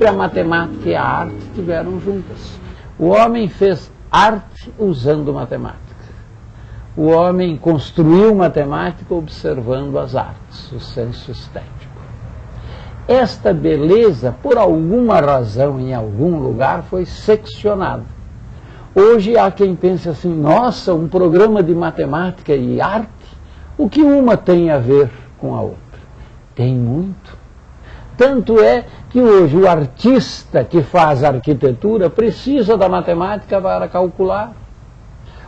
própria matemática e a arte estiveram juntas. O homem fez arte usando matemática. O homem construiu matemática observando as artes, o senso estético. Esta beleza, por alguma razão, em algum lugar, foi seccionada. Hoje há quem pense assim: nossa, um programa de matemática e arte, o que uma tem a ver com a outra? Tem muito. Tanto é que hoje o artista que faz arquitetura precisa da matemática para calcular.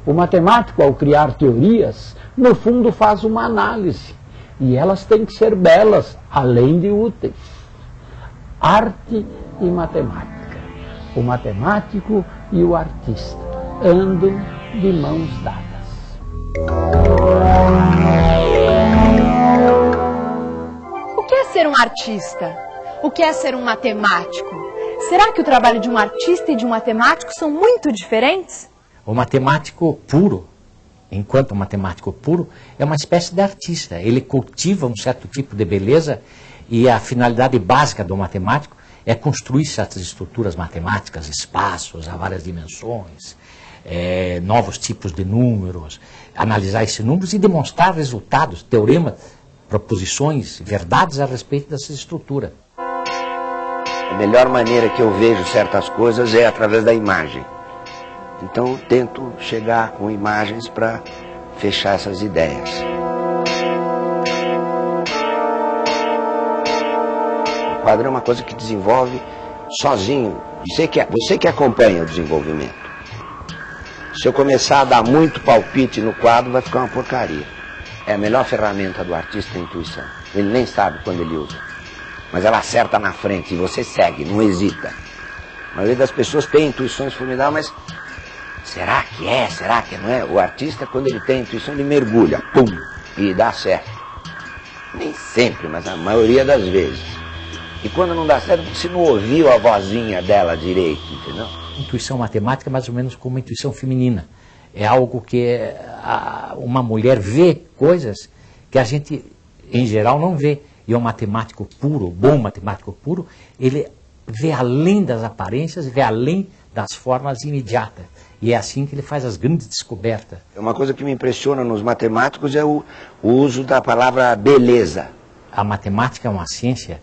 O matemático, ao criar teorias, no fundo faz uma análise. E elas têm que ser belas, além de úteis. Arte e matemática. O matemático e o artista andam de mãos dadas. O que é ser um artista? O que é ser um matemático? Será que o trabalho de um artista e de um matemático são muito diferentes? O matemático puro, enquanto matemático puro, é uma espécie de artista. Ele cultiva um certo tipo de beleza e a finalidade básica do matemático é construir certas estruturas matemáticas, espaços a várias dimensões, é, novos tipos de números, analisar esses números e demonstrar resultados, teoremas, proposições, verdades a respeito dessa estrutura. A melhor maneira que eu vejo certas coisas é através da imagem. Então eu tento chegar com imagens para fechar essas ideias. O quadro é uma coisa que desenvolve sozinho. Você que, você que acompanha o desenvolvimento. Se eu começar a dar muito palpite no quadro, vai ficar uma porcaria. É a melhor ferramenta do artista a intuição. Ele nem sabe quando ele usa. Mas ela acerta na frente e você segue, não hesita. A maioria das pessoas tem intuições formidáveis, mas será que é? Será que não é? O artista, quando ele tem intuição, ele mergulha, pum, e dá certo. Nem sempre, mas a maioria das vezes. E quando não dá certo, você não ouviu a vozinha dela direito, entendeu? intuição matemática é mais ou menos como intuição feminina. É algo que a, uma mulher vê coisas que a gente, em geral, não vê. E um matemático puro, bom matemático puro, ele vê além das aparências, vê além das formas imediatas. E é assim que ele faz as grandes descobertas. Uma coisa que me impressiona nos matemáticos é o, o uso da palavra beleza. A matemática é uma ciência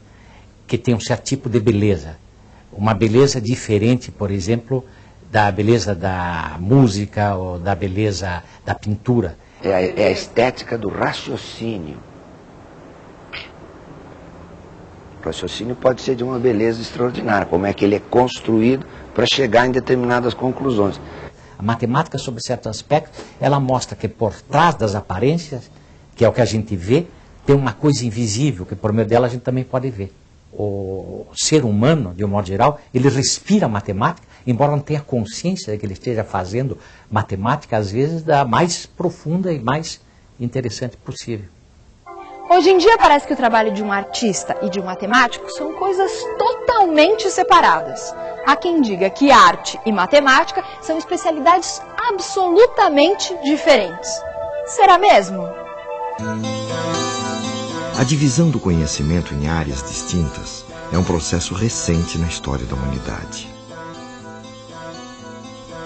que tem um certo tipo de beleza uma beleza diferente, por exemplo, da beleza da música ou da beleza da pintura. É a, é a estética do raciocínio. O raciocínio pode ser de uma beleza extraordinária, como é que ele é construído para chegar em determinadas conclusões. A matemática, sobre certos aspectos, ela mostra que por trás das aparências, que é o que a gente vê, tem uma coisa invisível que por meio dela a gente também pode ver o ser humano, de um modo geral, ele respira matemática, embora não tenha consciência de que ele esteja fazendo matemática, às vezes, da mais profunda e mais interessante possível. Hoje em dia parece que o trabalho de um artista e de um matemático são coisas totalmente separadas. Há quem diga que arte e matemática são especialidades absolutamente diferentes. Será mesmo? A divisão do conhecimento em áreas distintas é um processo recente na história da humanidade.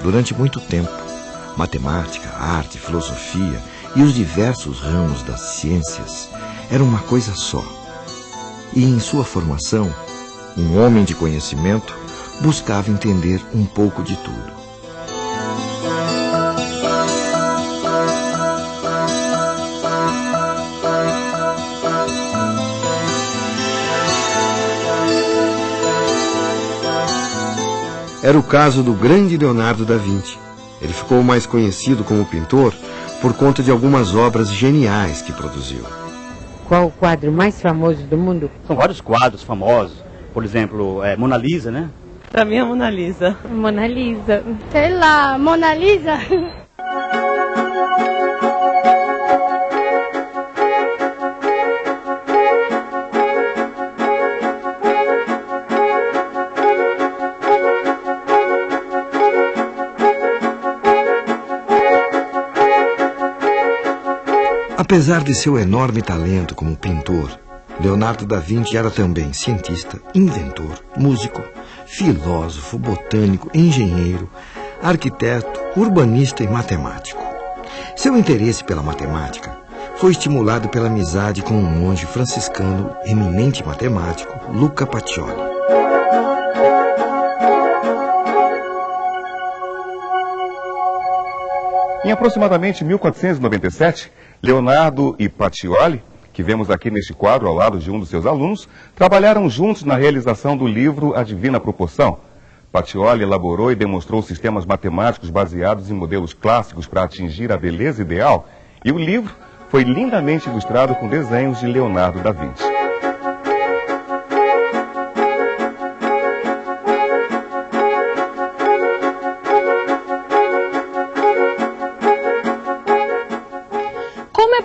Durante muito tempo, matemática, arte, filosofia e os diversos ramos das ciências eram uma coisa só. E em sua formação, um homem de conhecimento buscava entender um pouco de tudo. Era o caso do grande Leonardo da Vinci. Ele ficou mais conhecido como pintor por conta de algumas obras geniais que produziu. Qual o quadro mais famoso do mundo? São vários quadros famosos. Por exemplo, é, Mona Lisa, né? Pra mim é Mona Lisa. Mona Lisa. Sei lá, Mona Lisa. Apesar de seu enorme talento como pintor, Leonardo da Vinci era também cientista, inventor, músico, filósofo, botânico, engenheiro, arquiteto, urbanista e matemático. Seu interesse pela matemática foi estimulado pela amizade com um monge franciscano, eminente matemático, Luca Pacioli. Em aproximadamente 1497, Leonardo e Pacioli, que vemos aqui neste quadro ao lado de um dos seus alunos, trabalharam juntos na realização do livro A Divina Proporção. Pacioli elaborou e demonstrou sistemas matemáticos baseados em modelos clássicos para atingir a beleza ideal, e o livro foi lindamente ilustrado com desenhos de Leonardo da Vinci.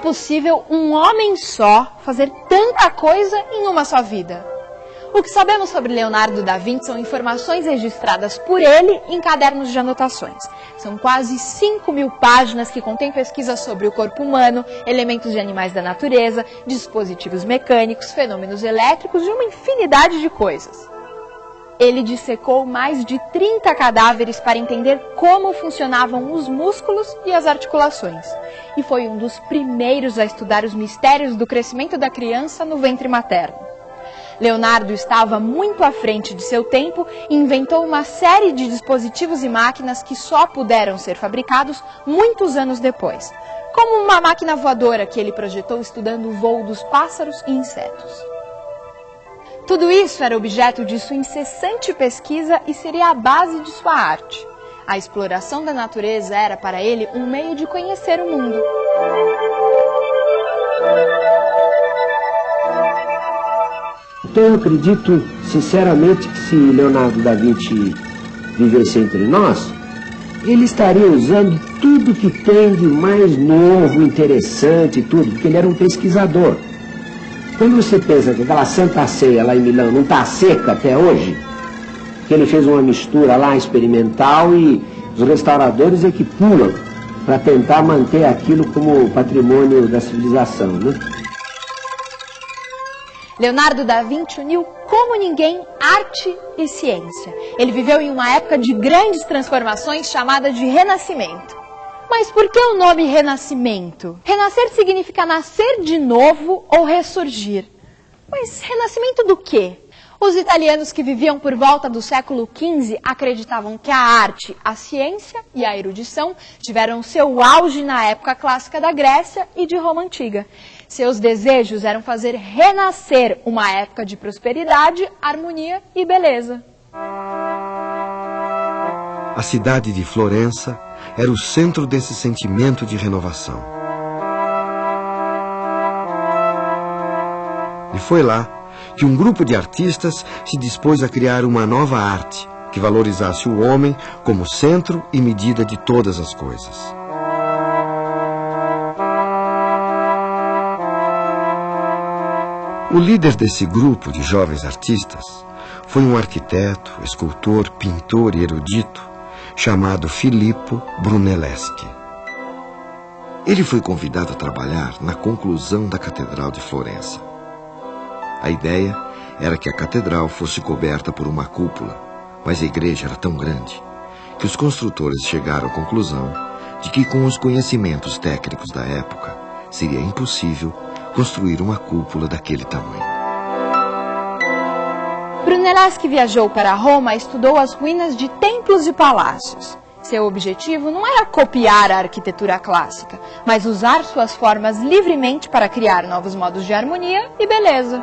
Possível um homem só fazer tanta coisa em uma só vida? O que sabemos sobre Leonardo da Vinci são informações registradas por ele em cadernos de anotações. São quase 5 mil páginas que contêm pesquisas sobre o corpo humano, elementos de animais da natureza, dispositivos mecânicos, fenômenos elétricos e uma infinidade de coisas. Ele dissecou mais de 30 cadáveres para entender como funcionavam os músculos e as articulações. E foi um dos primeiros a estudar os mistérios do crescimento da criança no ventre materno. Leonardo estava muito à frente de seu tempo e inventou uma série de dispositivos e máquinas que só puderam ser fabricados muitos anos depois, como uma máquina voadora que ele projetou estudando o voo dos pássaros e insetos. Tudo isso era objeto de sua incessante pesquisa e seria a base de sua arte. A exploração da natureza era para ele um meio de conhecer o mundo. Então eu acredito sinceramente que se Leonardo da Vinci vivesse entre nós, ele estaria usando tudo que tem de mais novo, interessante, tudo, porque ele era um pesquisador. Quando você pensa que aquela Santa Ceia lá em Milão não está seca até hoje, que ele fez uma mistura lá experimental e os restauradores é que pulam para tentar manter aquilo como patrimônio da civilização. Né? Leonardo da Vinci uniu como ninguém arte e ciência. Ele viveu em uma época de grandes transformações chamada de Renascimento. Mas por que o nome Renascimento? Renascer significa nascer de novo ou ressurgir. Mas renascimento do quê? Os italianos que viviam por volta do século XV acreditavam que a arte, a ciência e a erudição tiveram seu auge na época clássica da Grécia e de Roma Antiga. Seus desejos eram fazer renascer uma época de prosperidade, harmonia e beleza. A cidade de Florença era o centro desse sentimento de renovação. E foi lá que um grupo de artistas se dispôs a criar uma nova arte que valorizasse o homem como centro e medida de todas as coisas. O líder desse grupo de jovens artistas foi um arquiteto, escultor, pintor e erudito chamado Filippo Brunelleschi. Ele foi convidado a trabalhar na conclusão da Catedral de Florença. A ideia era que a catedral fosse coberta por uma cúpula, mas a igreja era tão grande que os construtores chegaram à conclusão de que, com os conhecimentos técnicos da época, seria impossível construir uma cúpula daquele tamanho. Brunelleschi viajou para Roma estudou as ruínas de templos e palácios. Seu objetivo não era copiar a arquitetura clássica, mas usar suas formas livremente para criar novos modos de harmonia e beleza.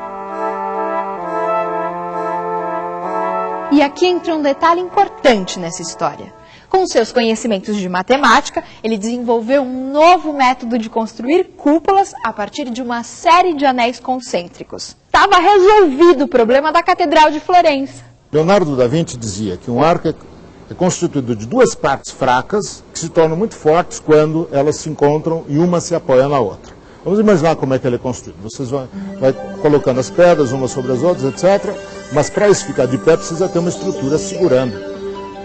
E aqui entra um detalhe importante nessa história. Com seus conhecimentos de matemática, ele desenvolveu um novo método de construir cúpulas a partir de uma série de anéis concêntricos. Estava resolvido o problema da Catedral de Florença. Leonardo da Vinci dizia que um arco é constituído de duas partes fracas que se tornam muito fortes quando elas se encontram e uma se apoia na outra. Vamos imaginar como é que ele é construído. Vocês vão vai colocando as pedras umas sobre as outras, etc. Mas para isso ficar de pé precisa ter uma estrutura segurando.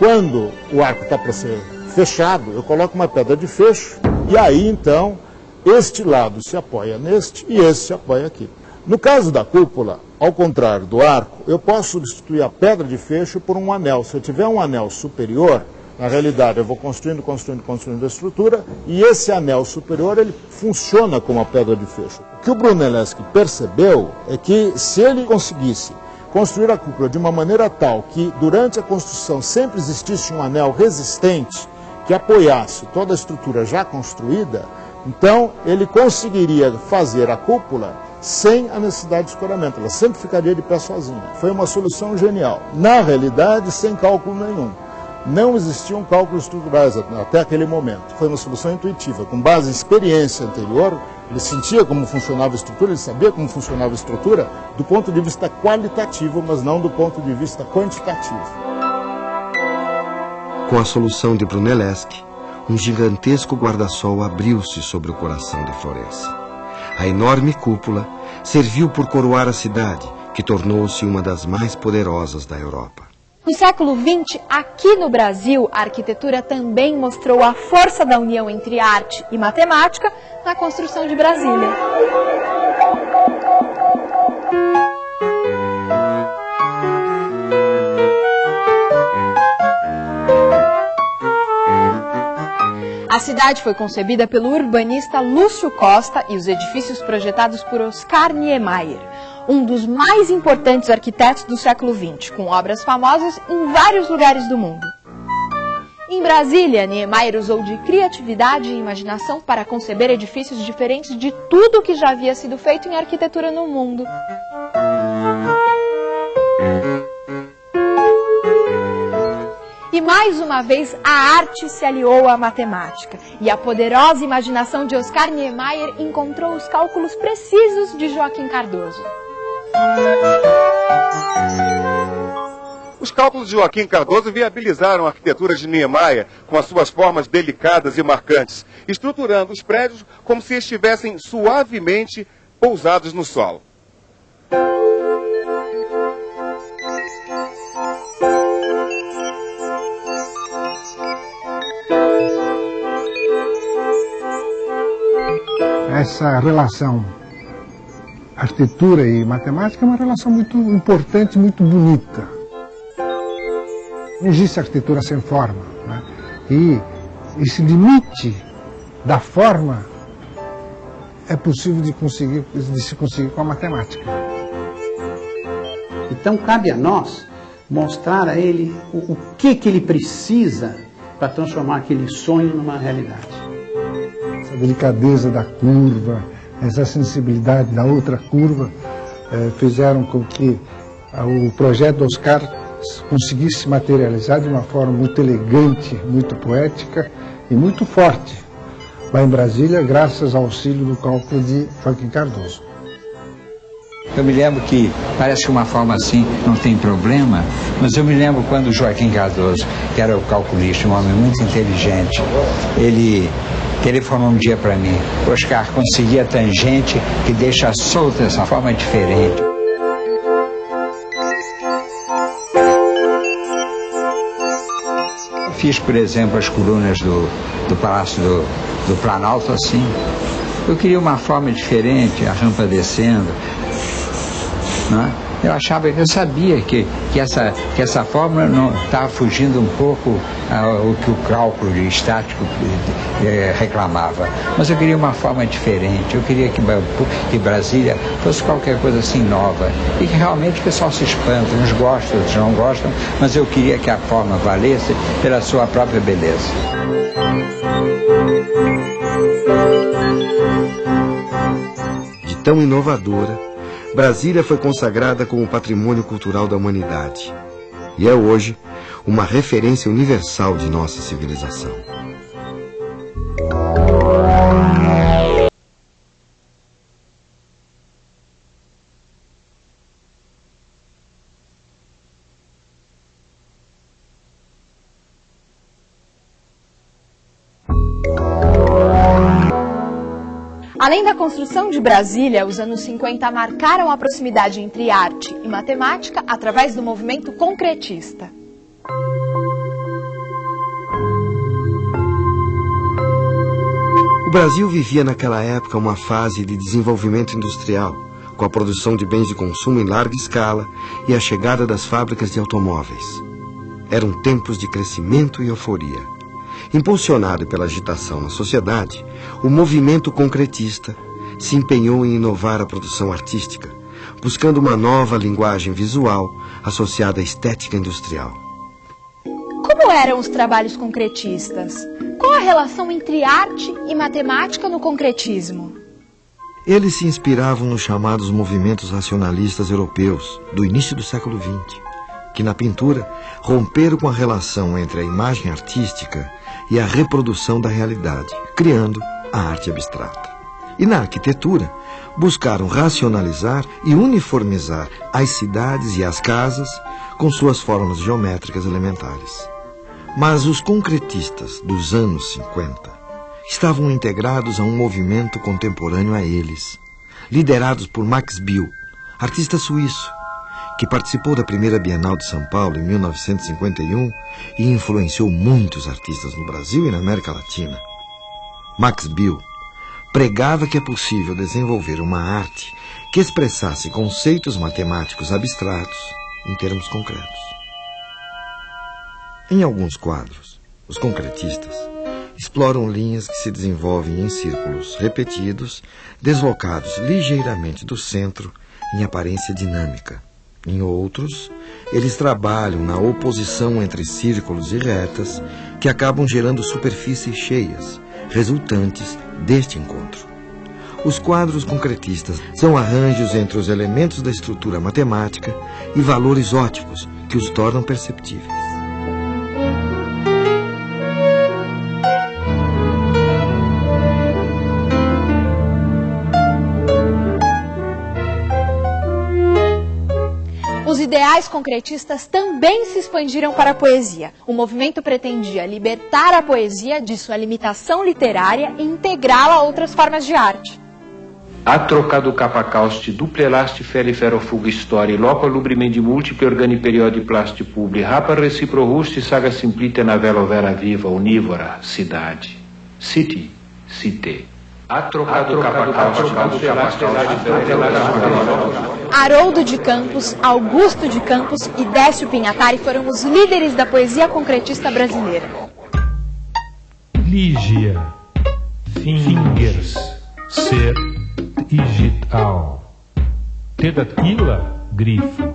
Quando o arco está para ser fechado, eu coloco uma pedra de fecho e aí então este lado se apoia neste e esse se apoia aqui. No caso da cúpula, ao contrário do arco, eu posso substituir a pedra de fecho por um anel. Se eu tiver um anel superior, na realidade eu vou construindo, construindo, construindo a estrutura e esse anel superior ele funciona como a pedra de fecho. O que o Brunelleschi percebeu é que se ele conseguisse construir a cúpula de uma maneira tal que durante a construção sempre existisse um anel resistente que apoiasse toda a estrutura já construída, então ele conseguiria fazer a cúpula sem a necessidade de escoramento. Ela sempre ficaria de pé sozinha. Foi uma solução genial. Na realidade, sem cálculo nenhum. Não existiam cálculos estruturais até aquele momento. Foi uma solução intuitiva, com base em experiência anterior. Ele sentia como funcionava a estrutura, ele sabia como funcionava a estrutura do ponto de vista qualitativo, mas não do ponto de vista quantitativo. Com a solução de Brunelleschi, um gigantesco guarda-sol abriu-se sobre o coração de Florença. A enorme cúpula serviu por coroar a cidade, que tornou-se uma das mais poderosas da Europa. No século XX, aqui no Brasil, a arquitetura também mostrou a força da união entre arte e matemática na construção de Brasília. A cidade foi concebida pelo urbanista Lúcio Costa e os edifícios projetados por Oscar Niemeyer, um dos mais importantes arquitetos do século XX, com obras famosas em vários lugares do mundo. Em Brasília, Niemeyer usou de criatividade e imaginação para conceber edifícios diferentes de tudo que já havia sido feito em arquitetura no mundo. Mais uma vez a arte se aliou à matemática e a poderosa imaginação de Oscar Niemeyer encontrou os cálculos precisos de Joaquim Cardoso. Os cálculos de Joaquim Cardoso viabilizaram a arquitetura de Niemeyer com as suas formas delicadas e marcantes, estruturando os prédios como se estivessem suavemente pousados no solo. Essa relação arquitetura e matemática é uma relação muito importante, muito bonita. Não existe arquitetura sem forma. Né? E esse limite da forma é possível de, conseguir, de se conseguir com a matemática. Então cabe a nós mostrar a ele o, o que, que ele precisa para transformar aquele sonho numa realidade delicadeza da curva, essa sensibilidade da outra curva, eh, fizeram com que ah, o projeto Oscar conseguisse se materializar de uma forma muito elegante, muito poética e muito forte lá em Brasília, graças ao auxílio do cálculo de Joaquim Cardoso. Eu me lembro que parece que uma forma assim não tem problema, mas eu me lembro quando Joaquim Cardoso, que era o calculista, um homem muito inteligente, ele telefonou um dia para mim, Oscar, consegui a tangente que deixa solta essa forma diferente. Fiz, por exemplo, as colunas do, do Palácio do, do Planalto assim. Eu queria uma forma diferente, a rampa descendo. Né? Eu achava, eu sabia que, que, essa, que essa fórmula não estava fugindo um pouco ao que o cálculo estático eh, reclamava. Mas eu queria uma forma diferente, eu queria que, que Brasília fosse qualquer coisa assim nova. E que realmente o pessoal se espanta, uns gostam, outros não gostam, mas eu queria que a forma valesse pela sua própria beleza. De tão inovadora, Brasília foi consagrada como patrimônio cultural da humanidade e é hoje uma referência universal de nossa civilização. Além da construção de Brasília, os anos 50 marcaram a proximidade entre arte e matemática através do movimento concretista. O Brasil vivia naquela época uma fase de desenvolvimento industrial, com a produção de bens de consumo em larga escala e a chegada das fábricas de automóveis. Eram tempos de crescimento e euforia. Impulsionado pela agitação na sociedade, o movimento concretista se empenhou em inovar a produção artística, buscando uma nova linguagem visual associada à estética industrial. Como eram os trabalhos concretistas? Qual a relação entre arte e matemática no concretismo? Eles se inspiravam nos chamados movimentos racionalistas europeus do início do século XX, que na pintura romperam com a relação entre a imagem artística e a reprodução da realidade, criando a arte abstrata. E na arquitetura, buscaram racionalizar e uniformizar as cidades e as casas com suas formas geométricas elementares. Mas os concretistas dos anos 50 estavam integrados a um movimento contemporâneo a eles, liderados por Max Bill, artista suíço, que participou da primeira Bienal de São Paulo em 1951 e influenciou muitos artistas no Brasil e na América Latina. Max Bill pregava que é possível desenvolver uma arte que expressasse conceitos matemáticos abstratos em termos concretos. Em alguns quadros, os concretistas exploram linhas que se desenvolvem em círculos repetidos, deslocados ligeiramente do centro em aparência dinâmica. Em outros, eles trabalham na oposição entre círculos e retas que acabam gerando superfícies cheias, resultantes deste encontro. Os quadros concretistas são arranjos entre os elementos da estrutura matemática e valores óticos que os tornam perceptíveis. Ideais concretistas também se expandiram para a poesia. O movimento pretendia libertar a poesia de sua limitação literária e integrá-la a outras formas de arte. Atrocado capacausti duplelasti feriferofuga história loco lubrimendi multiple organi periodi plasti publi rapa reciprorusti saga simplite na vela vera viva unívora cidade city cité Capacausti duplelasti Haroldo de Campos, Augusto de Campos e Décio Pinhatari foram os líderes da poesia concretista brasileira. Lígia, fingers, ser, digital. Tedatila, grifo.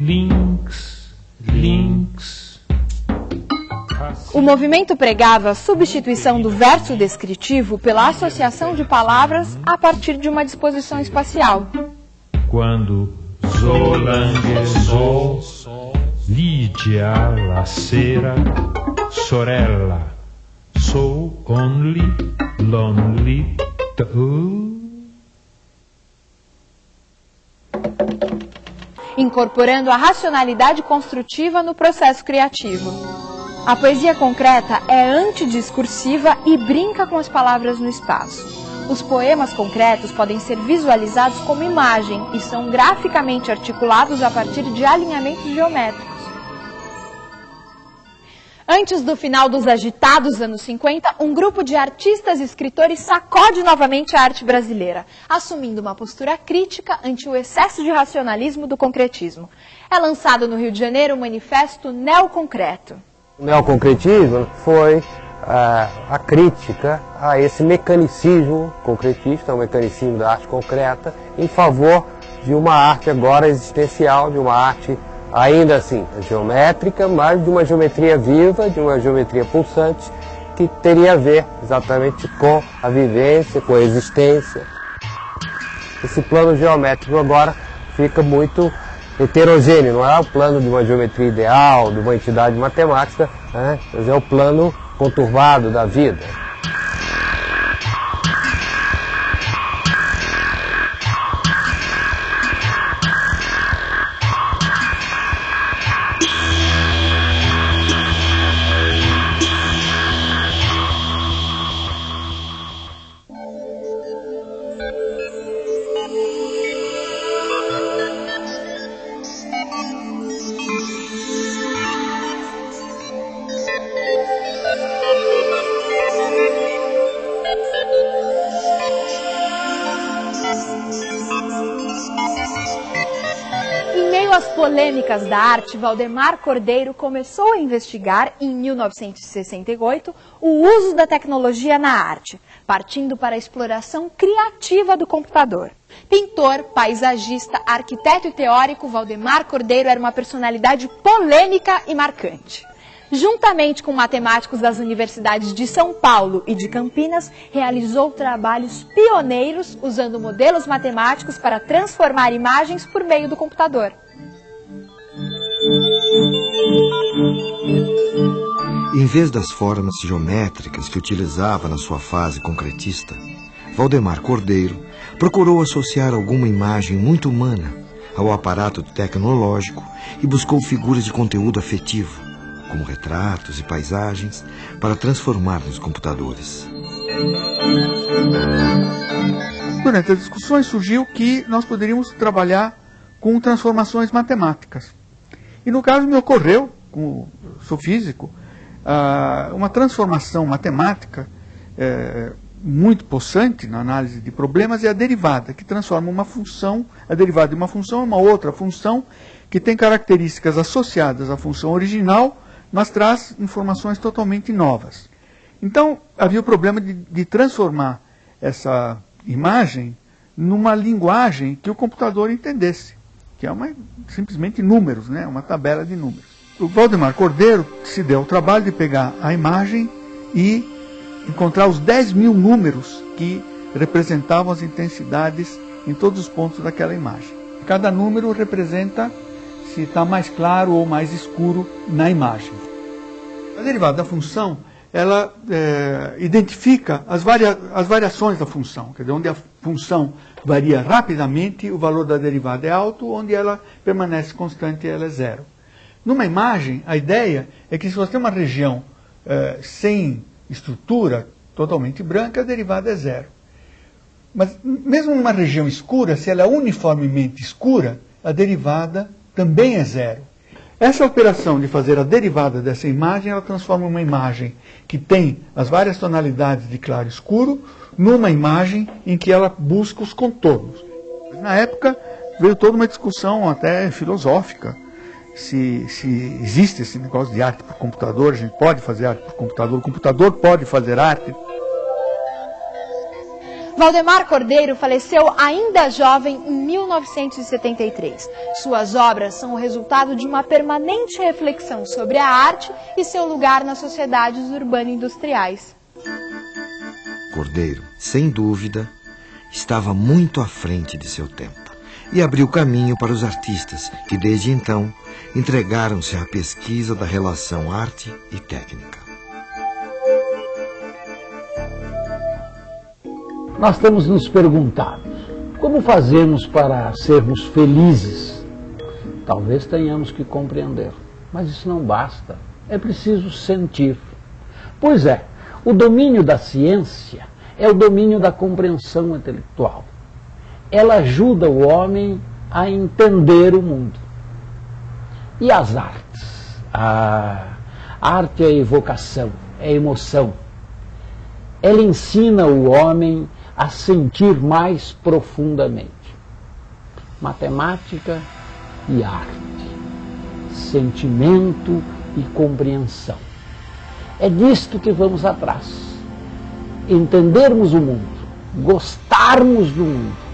Links, links. O movimento pregava a substituição do verso descritivo pela associação de palavras a partir de uma disposição espacial quando zolanguezou Lídia Lacera Sorella So only lonely. Incorporando a racionalidade construtiva no processo criativo. A poesia concreta é antidiscursiva e brinca com as palavras no espaço. Os poemas concretos podem ser visualizados como imagem e são graficamente articulados a partir de alinhamentos geométricos. Antes do final dos agitados anos 50, um grupo de artistas e escritores sacode novamente a arte brasileira, assumindo uma postura crítica ante o excesso de racionalismo do concretismo. É lançado no Rio de Janeiro o manifesto Neoconcreto. O neoconcretismo foi a, a crítica a esse mecanicismo concretista, o mecanicismo da arte concreta, em favor de uma arte agora existencial, de uma arte ainda assim geométrica, mas de uma geometria viva, de uma geometria pulsante, que teria a ver exatamente com a vivência, com a existência. Esse plano geométrico agora fica muito heterogêneo, não é o plano de uma geometria ideal, de uma entidade matemática, né? mas é o plano conturbado da vida. Polêmicas da arte, Valdemar Cordeiro começou a investigar, em 1968, o uso da tecnologia na arte, partindo para a exploração criativa do computador. Pintor, paisagista, arquiteto e teórico, Valdemar Cordeiro era uma personalidade polêmica e marcante. Juntamente com matemáticos das universidades de São Paulo e de Campinas, realizou trabalhos pioneiros usando modelos matemáticos para transformar imagens por meio do computador. Em vez das formas geométricas que utilizava na sua fase concretista, Valdemar Cordeiro procurou associar alguma imagem muito humana ao aparato tecnológico e buscou figuras de conteúdo afetivo, como retratos e paisagens, para transformar nos computadores. Durante as discussões surgiu que nós poderíamos trabalhar com transformações matemáticas. E no caso me ocorreu, como sou físico, ah, uma transformação matemática é, muito possante na análise de problemas é a derivada, que transforma uma função, a derivada de uma função em uma outra função que tem características associadas à função original, mas traz informações totalmente novas. Então, havia o problema de, de transformar essa imagem numa linguagem que o computador entendesse, que é uma, simplesmente números, né? uma tabela de números. O Valdemar Cordeiro se deu o trabalho de pegar a imagem e encontrar os 10 mil números que representavam as intensidades em todos os pontos daquela imagem. Cada número representa se está mais claro ou mais escuro na imagem. A derivada da função, ela é, identifica as, varia as variações da função, quer dizer, onde a função varia rapidamente, o valor da derivada é alto, onde ela permanece constante, ela é zero. Numa imagem, a ideia é que se você tem uma região é, sem estrutura totalmente branca, a derivada é zero. Mas mesmo numa região escura, se ela é uniformemente escura, a derivada também é zero. Essa operação de fazer a derivada dessa imagem, ela transforma uma imagem que tem as várias tonalidades de claro e escuro numa imagem em que ela busca os contornos. Na época veio toda uma discussão até filosófica se, se existe esse negócio de arte por computador, a gente pode fazer arte por computador, o computador pode fazer arte. Valdemar Cordeiro faleceu ainda jovem em 1973. Suas obras são o resultado de uma permanente reflexão sobre a arte e seu lugar nas sociedades urbano-industriais. Cordeiro, sem dúvida, estava muito à frente de seu tempo e abriu caminho para os artistas que, desde então, entregaram-se à pesquisa da relação arte e técnica. Nós temos nos perguntado como fazemos para sermos felizes. Talvez tenhamos que compreender, mas isso não basta. É preciso sentir. Pois é, o domínio da ciência é o domínio da compreensão intelectual. Ela ajuda o homem a entender o mundo. E as artes? A arte é a evocação, é a emoção. Ela ensina o homem a sentir mais profundamente. Matemática e arte. Sentimento e compreensão. É disto que vamos atrás. Entendermos o mundo, gostarmos do mundo